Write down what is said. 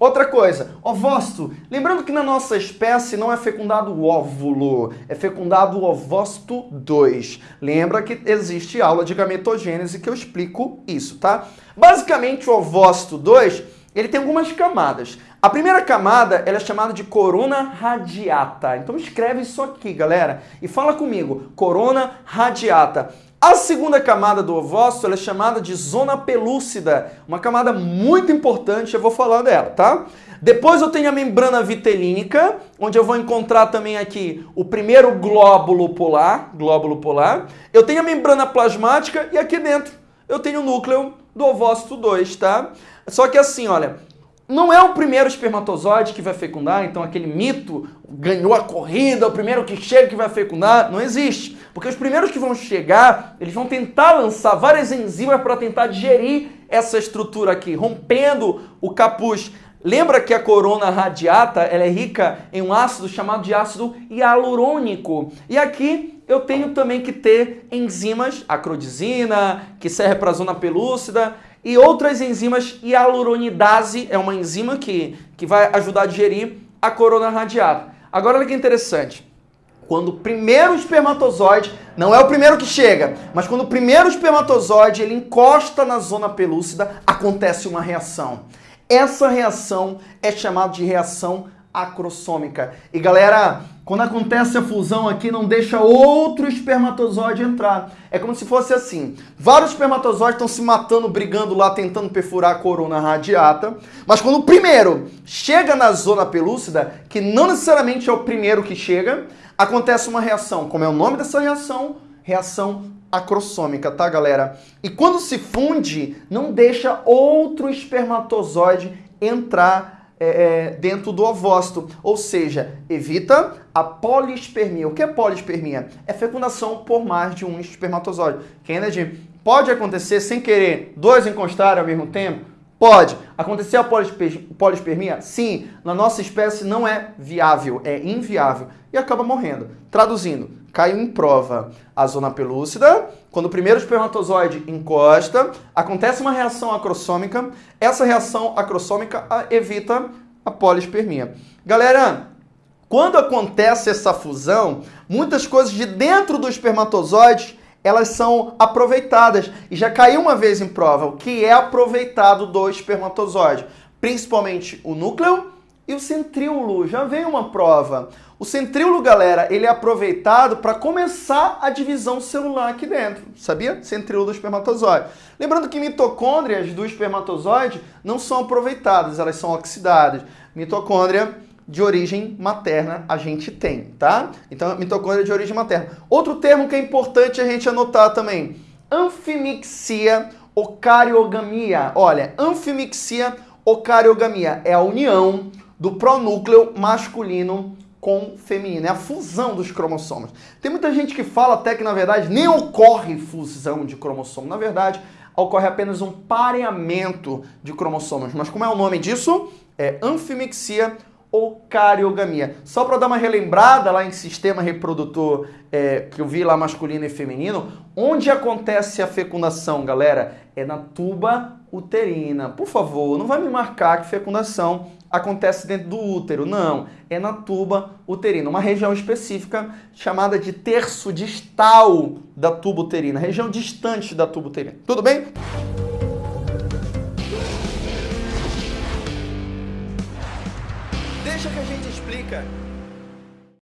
Outra coisa, ovócito. Lembrando que na nossa espécie não é fecundado o óvulo, é fecundado o ovócito 2. Lembra que existe aula de gametogênese que eu explico isso, tá? Basicamente o ovócito 2, ele tem algumas camadas. A primeira camada ela é chamada de corona radiata. Então escreve isso aqui, galera, e fala comigo. Corona radiata. A segunda camada do ovócito é chamada de zona pelúcida, uma camada muito importante, eu vou falar dela, tá? Depois eu tenho a membrana vitelínica, onde eu vou encontrar também aqui o primeiro glóbulo polar, glóbulo polar. Eu tenho a membrana plasmática e aqui dentro eu tenho o núcleo do ovócito 2, tá? Só que assim, olha, não é o primeiro espermatozoide que vai fecundar, então aquele mito ganhou a corrida, o primeiro que chega que vai fecundar, não existe. Porque os primeiros que vão chegar, eles vão tentar lançar várias enzimas para tentar digerir essa estrutura aqui, rompendo o capuz. Lembra que a corona radiata ela é rica em um ácido chamado de ácido hialurônico. E aqui eu tenho também que ter enzimas, acrodizina, que serve para a zona pelúcida, e outras enzimas, hialuronidase é uma enzima que, que vai ajudar a digerir a corona radiata. Agora olha que interessante. Quando o primeiro espermatozoide, não é o primeiro que chega, mas quando o primeiro espermatozoide ele encosta na zona pelúcida, acontece uma reação. Essa reação é chamada de reação acrossômica. E galera, quando acontece a fusão aqui, não deixa outro espermatozoide entrar. É como se fosse assim, vários espermatozoides estão se matando, brigando lá, tentando perfurar a corona radiata, mas quando o primeiro chega na zona pelúcida, que não necessariamente é o primeiro que chega, acontece uma reação. Como é o nome dessa reação? Reação acrossômica, tá, galera? E quando se funde, não deixa outro espermatozoide entrar é, é, dentro do ovócito, ou seja, evita a polispermia. O que é polispermia? É fecundação por mais de um espermatozoide. Kennedy, pode acontecer sem querer dois encostarem ao mesmo tempo? Pode. Acontecer a polispermia? Sim. Na nossa espécie não é viável, é inviável. E acaba morrendo. Traduzindo, caiu em prova a zona pelúcida. Quando o primeiro espermatozoide encosta, acontece uma reação acrossômica. Essa reação acrossômica evita a polispermia. Galera, quando acontece essa fusão, muitas coisas de dentro do espermatozoide elas são aproveitadas. E já caiu uma vez em prova o que é aproveitado do espermatozoide, principalmente o núcleo e o centríolo. Já veio uma prova. O centríolo, galera, ele é aproveitado para começar a divisão celular aqui dentro. Sabia? Centríolo do espermatozoide. Lembrando que mitocôndrias do espermatozoide não são aproveitadas, elas são oxidadas. Mitocôndria de origem materna a gente tem, tá? Então, mitocôndria de origem materna. Outro termo que é importante a gente anotar também, anfimixia ocariogamia. Olha, anfimixia ocariogamia é a união do pronúcleo masculino com feminino, é a fusão dos cromossomos. Tem muita gente que fala até que, na verdade, nem ocorre fusão de cromossomo. Na verdade, ocorre apenas um pareamento de cromossomos. Mas como é o nome disso? É anfimixia ou cariogamia. Só para dar uma relembrada lá em sistema reprodutor é, que eu vi lá masculino e feminino, onde acontece a fecundação, galera? É na tuba uterina. Por favor, não vai me marcar que fecundação acontece dentro do útero. Não, é na tuba uterina, uma região específica chamada de terço distal da tuba uterina, região distante da tuba uterina. Tudo bem? Deixa que a gente explica